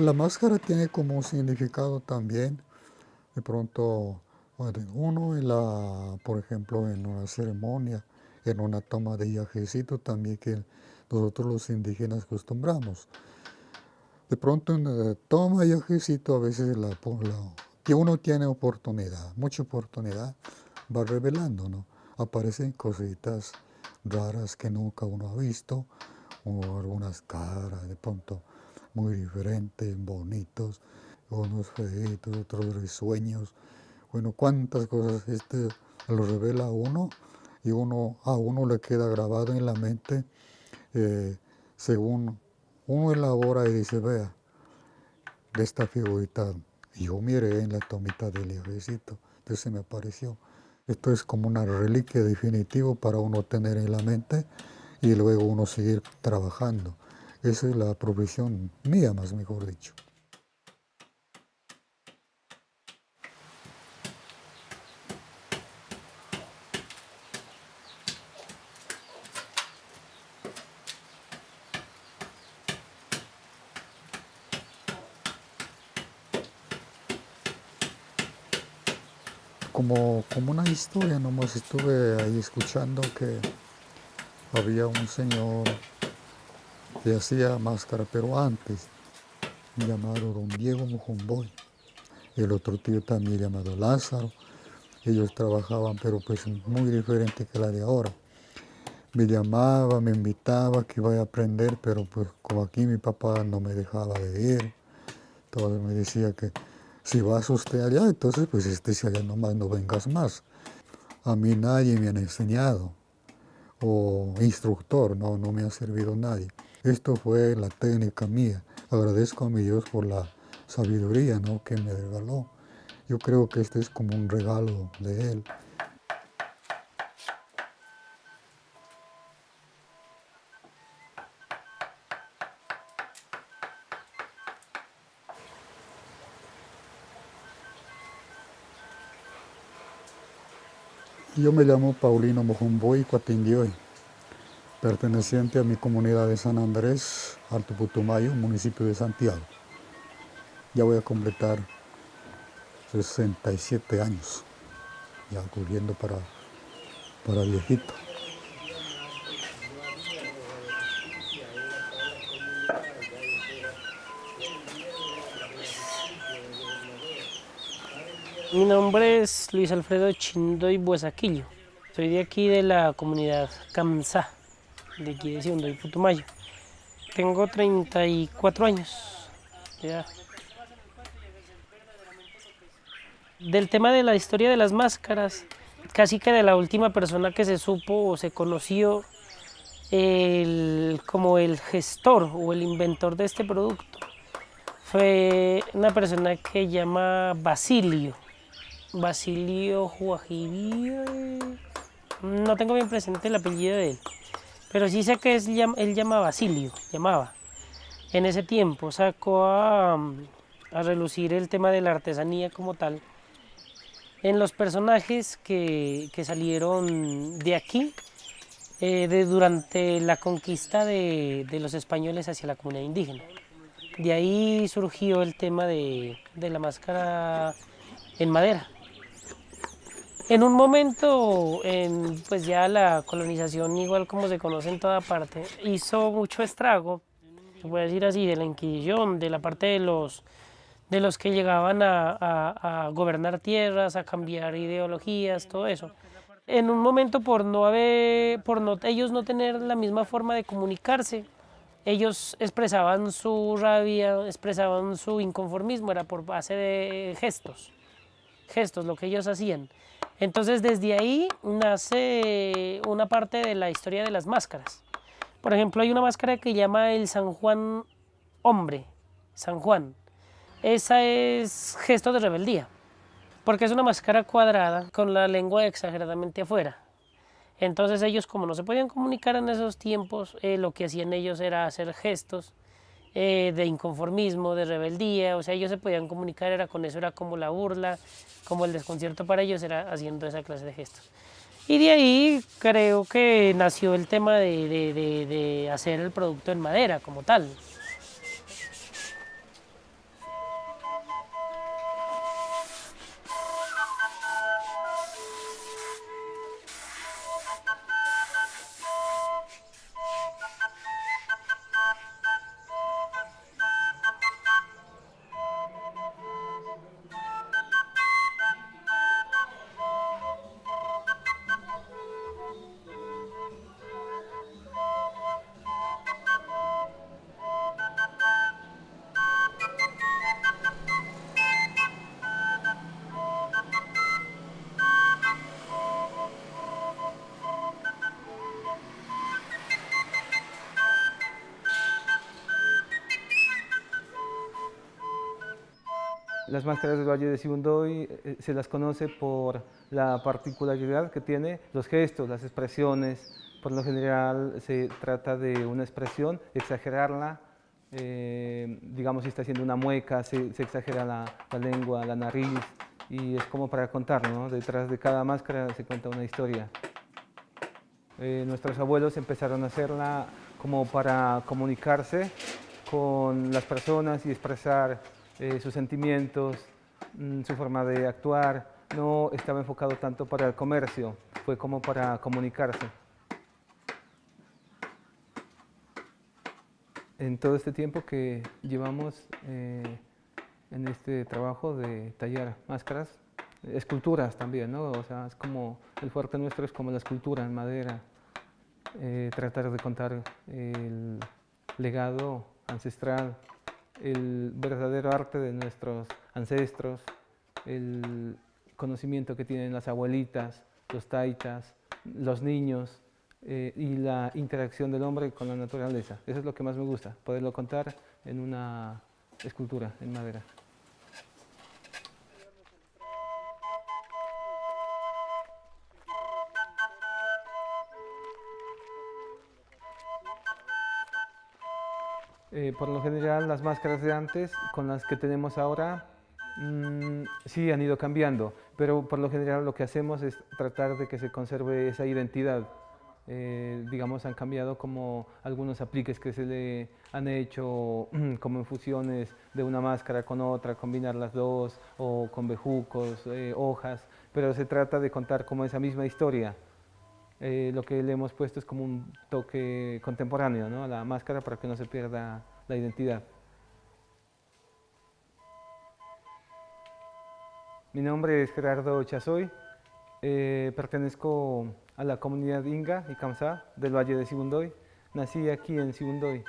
La máscara tiene como significado también, de pronto, uno en la, por ejemplo, en una ceremonia, en una toma de yajecito también que nosotros los indígenas acostumbramos. De pronto en la toma de yajecito a veces la, que uno tiene oportunidad, mucha oportunidad, va revelando, ¿no? Aparecen cositas raras que nunca uno ha visto, o algunas caras de pronto muy diferentes, bonitos, unos feitos, otros risueños. Bueno, cuántas cosas este lo revela uno y uno, a uno le queda grabado en la mente eh, según uno elabora y dice, vea, de esta figurita, yo miré en la tomita del ejército, entonces me apareció. Esto es como una reliquia definitiva para uno tener en la mente y luego uno seguir trabajando. Esa es la profesión mía, más mejor dicho. Como, como una historia, nomás estuve ahí escuchando que había un señor que hacía máscara, pero antes, llamado don Diego Mojomboy. El otro tío también llamado Lázaro. Ellos trabajaban, pero pues muy diferente que la de ahora. Me llamaba, me invitaba que iba a aprender, pero pues como aquí mi papá no me dejaba de ir, entonces me decía que si vas usted allá, entonces pues este si allá nomás no vengas más. A mí nadie me ha enseñado, o instructor, no, no me ha servido nadie. Esto fue la técnica mía. Agradezco a mi Dios por la sabiduría ¿no? que me regaló. Yo creo que este es como un regalo de Él. Yo me llamo Paulino Mojumboy Cuatindioy perteneciente a mi comunidad de San Andrés, Alto Putumayo, municipio de Santiago. Ya voy a completar 67 años, ya corriendo para, para viejito. Mi nombre es Luis Alfredo Chindoy Buesaquillo. Soy de aquí de la comunidad Camsa de aquí de de Putumayo. Tengo 34 años. Del tema de la historia de las máscaras, casi que de la última persona que se supo o se conoció como el gestor o el inventor de este producto, fue una persona que llama Basilio. Basilio Juajibí, no tengo bien presente el apellido de él. Pero sí sé que es, él llama Basilio, llamaba. En ese tiempo sacó a, relucir el tema de la artesanía como tal. En los personajes que, salieron de aquí, eh, de, durante la conquista de, los españoles hacia la comunidad indígena. De ahí surgió el tema de la máscara en madera. En un momento, en, pues ya la colonización, igual como se conoce en toda parte, hizo mucho estrago, se puede decir así, de la Inquisición, de la parte de los, de los que llegaban a, gobernar tierras, a cambiar ideologías, todo eso. En un momento, por no haber, por no, ellos no tener la misma forma de comunicarse, ellos expresaban su rabia, expresaban su inconformismo, era por base de gestos, gestos, lo que ellos hacían. Entonces desde ahí nace una parte de la historia de las máscaras. Por ejemplo, hay una máscara que llama el San Juan Hombre, San Juan. Esa es gesto de rebeldía, porque es una máscara cuadrada con la lengua exageradamente afuera. Entonces ellos, como no se podían comunicar en esos tiempos, eh, lo que hacían ellos era hacer gestos eh, de inconformismo, de rebeldía, o sea, ellos se podían comunicar, era con eso, era como la burla, como el desconcierto para ellos, era haciendo esa clase de gestos. Y de ahí creo que nació el tema de, de hacer el producto en madera como tal. Las máscaras del Valle de Sibundoy eh, se las conoce por la particularidad que tiene los gestos, las expresiones. Por lo general se trata de una expresión, exagerarla, eh, digamos si está haciendo una mueca, se, exagera la, lengua, la nariz y es como para contar, ¿no? Detrás de cada máscara se cuenta una historia. Eh, nuestros abuelos empezaron a hacerla como para comunicarse con las personas y expresar eh, sus sentimientos, mm, su forma de actuar. No estaba enfocado tanto para el comercio, fue como para comunicarse. En todo este tiempo que llevamos eh, en este trabajo de tallar máscaras, esculturas también, ¿no? O sea, es como, el fuerte nuestro es como la escultura en madera, eh, tratar de contar el legado ancestral, el verdadero arte de nuestros ancestros, el conocimiento que tienen las abuelitas, los taitas, los niños eh, y la interacción del hombre con la naturaleza. Eso es lo que más me gusta, poderlo contar en una escultura en madera. Eh, por lo general las máscaras de antes con las que tenemos ahora mm, sí han ido cambiando, pero por lo general lo que hacemos es tratar de que se conserve esa identidad. Eh, digamos, han cambiado como algunos apliques que se le han hecho, como infusiones de una máscara con otra, combinar las dos, o con bejucos, eh, hojas, pero se trata de contar como esa misma historia. Eh, lo que le hemos puesto es como un toque contemporáneo a la máscara para que no se pierda la identidad. Mi nombre es Gerardo Chazoy, eh, pertenezco a la comunidad Inga y Kamsá del Valle de Sibundoy. Nací aquí en Sibundoy.